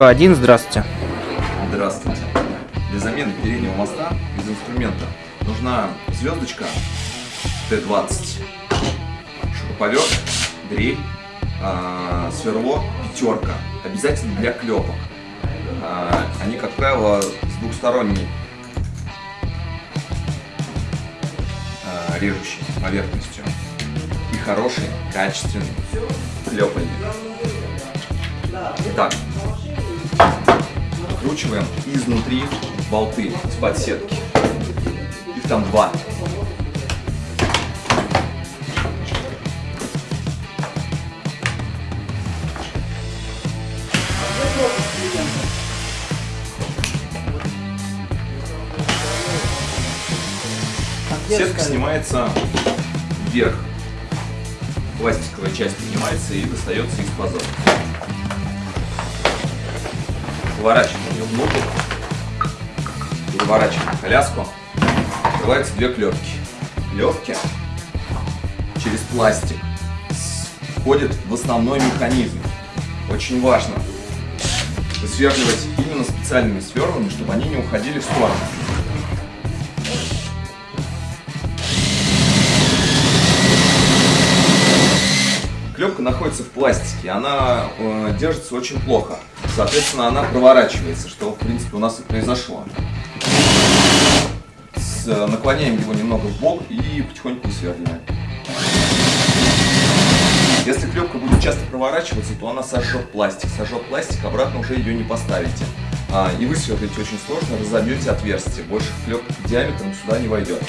Один, здравствуйте. Здравствуйте. Для замены переднего моста из инструмента нужна звездочка Т-20, шуруповерт, дрель, э, сверло, пятерка. Обязательно для клепок. Э, они, как правило, с двухсторонней э, режущей поверхностью и хороший, качественный клепальник. Итак, Откручиваем изнутри болты из подсетки. Их там два. Сетка снимается вверх. Пластиковая часть поднимается и достается из пазов поворачиваем ее внутрь, переворачиваем коляску, открываются две клетки. Клетки через пластик входят в основной механизм. Очень важно высверливать именно специальными сверлами, чтобы они не уходили в сторону. Клепка находится в пластике, она э, держится очень плохо соответственно, она проворачивается, что, в принципе, у нас и произошло. С, наклоняем его немного в бок и потихоньку сверливаем. Если клепка будет часто проворачиваться, то она сожжет пластик. Сожжет пластик, обратно уже ее не поставите. А, и вы сверлите очень сложно, разобьете отверстие. Больше клепка диаметром сюда не войдет.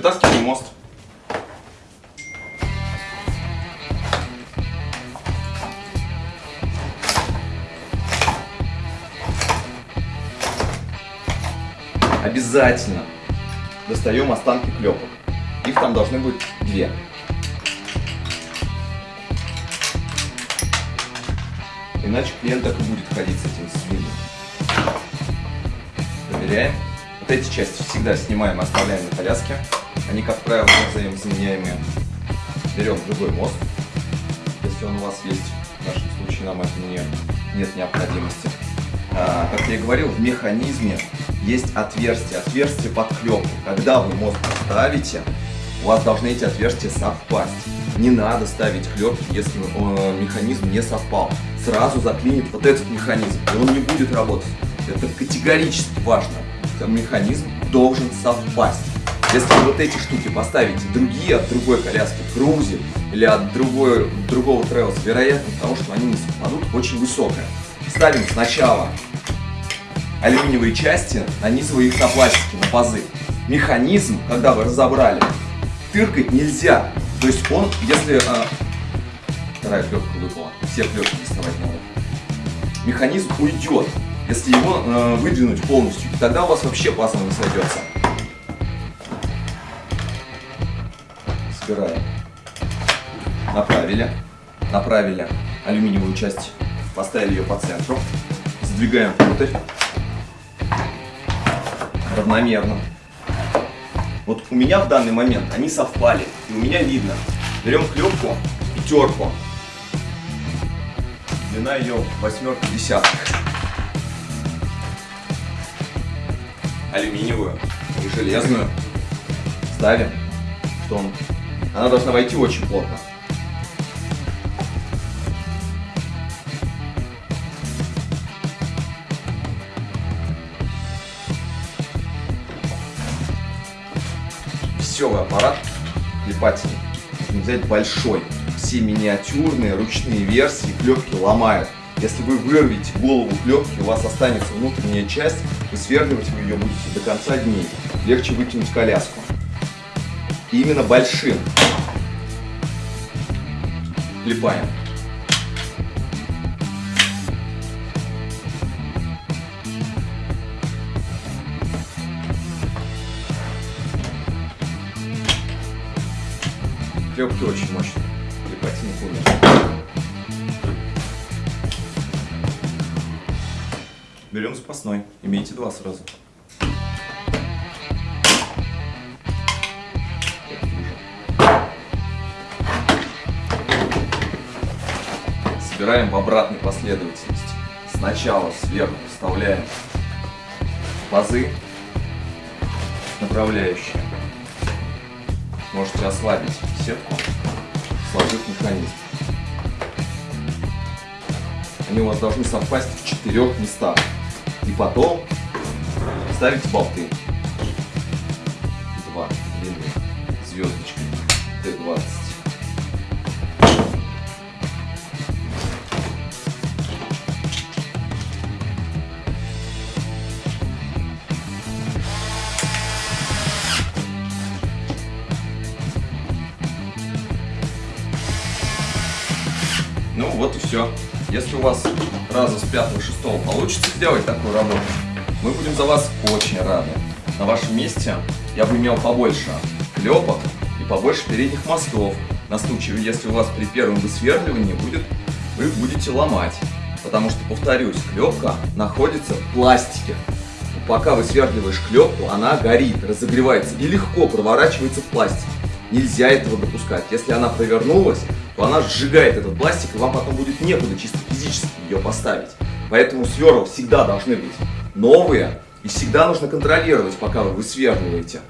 Вытаскиваем мост. Обязательно достаем останки клепок. Их там должны быть две. Иначе клиент так и будет ходить с этим свином. Проверяем. Вот эти части всегда снимаем, оставляем на коляске. Они, как правило, взаимозаменяемые. Берем другой мост, если он у вас есть. В нашем случае нам это не, нет необходимости. А, как я и говорил, в механизме есть отверстие, отверстие под клепку. Когда вы мост ставите, у вас должны эти отверстия совпасть. Не надо ставить клепки, если э, механизм не совпал. Сразу заклинит вот этот механизм, и он не будет работать. Это категорически важно. Механизм должен совпасть. Если вот эти штуки поставите другие от другой коляски, крузи или от другой, другого трейлса, вероятность того, что они не совпадут, очень высокая. Ставим сначала алюминиевые части, нанизывая их на пластике, на пазы. Механизм, когда вы разобрали, тыркать нельзя. То есть он, если... А, вторая клепка выпала, все клепки доставать надо. Механизм уйдет, если его э, выдвинуть полностью. Тогда у вас вообще пазл не сойдется. Собираем. Направили. Направили алюминиевую часть. Поставили ее по центру. Сдвигаем внутрь. Равномерно. Вот у меня в данный момент они совпали. И у меня видно. Берем клепку, пятерку. Длина ее восьмерка десятых. Алюминиевую и железную. Ставим, что он она должна войти очень плотно. Веселый аппарат липательный. Нужно взять большой. Все миниатюрные ручные версии клепки ломают. Если вы вырвете голову клепки, у вас останется внутренняя часть, Вы свергивать вы ее будете до конца дней. Легче вытянуть коляску. И именно большим клепаем. Клепки очень мощные. Клепательный умер. Берем запасной. Имейте два сразу. Собираем в обратной последовательности. Сначала сверху вставляем пазы направляющие. Можете ослабить сетку, сложив механизм. Они у вас должны совпасть в четырех местах. И потом ставите болты. Два длинные звездочки Т-20. Ну вот и все. Если у вас раза с пятого-шестого получится сделать такую работу, мы будем за вас очень рады. На вашем месте я бы имел побольше клепок и побольше передних мостов, на случай, если у вас при первом высверливании будет, вы будете ломать. Потому что, повторюсь, клепка находится в пластике. Пока высверливаешь клепку, она горит, разогревается и легко проворачивается в пластик. Нельзя этого допускать. Если она провернулась, она сжигает этот пластик, и вам потом будет некуда чисто физически ее поставить. Поэтому сверла всегда должны быть новые, и всегда нужно контролировать, пока вы высверливаете.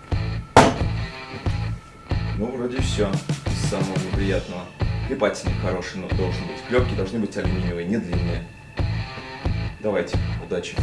Ну, вроде все из самого неприятного. Клепательник хороший, но должен быть. Клепки должны быть алюминиевые, не длинные. Давайте, удачи!